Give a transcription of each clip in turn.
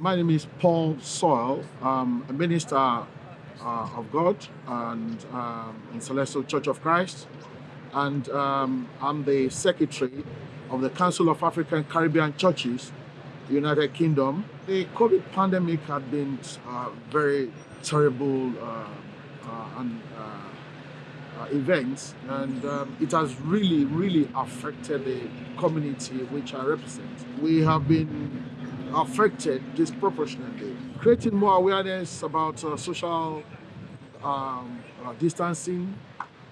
My name is Paul Soil. I'm a minister uh, of God and um, in Celestial Church of Christ. And um, I'm the secretary of the Council of African Caribbean Churches, United Kingdom. The COVID pandemic had been uh, very terrible uh, uh and uh, uh, events, and um, it has really, really affected the community which I represent. We have been affected disproportionately. Creating more awareness about uh, social um, uh, distancing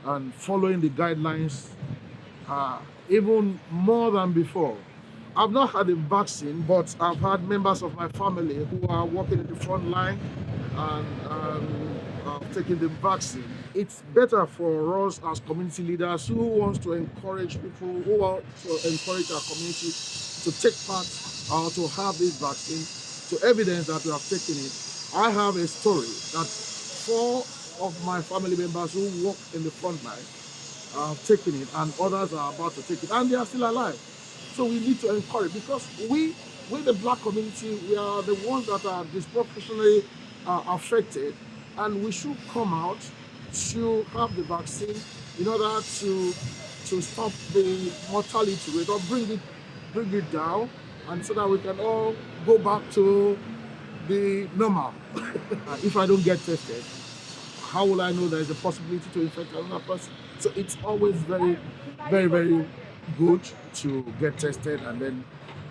and following the guidelines uh, even more than before. I've not had a vaccine, but I've had members of my family who are working in the front line and um, have taken the vaccine. It's better for us as community leaders who wants to encourage people, who want to encourage our community to take part or to have this vaccine to evidence that we have taken it. I have a story that four of my family members who work in the front line have taken it and others are about to take it and they are still alive. So we need to encourage because we, with the black community, we are the ones that are disproportionately uh, affected and we should come out to have the vaccine in order to to stop the mortality rate or bring it bring it down and so that we can all go back to the normal. if I don't get tested, how will I know there is a possibility to infect another person? So it's always very, very, very good to get tested and then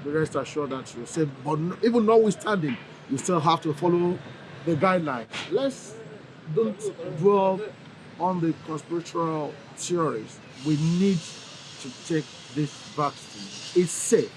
the rest assured that you're safe. But even notwithstanding, you still have to follow the guidelines. Let's don't dwell on the conspiratorial theories. We need to take this vaccine. It's safe.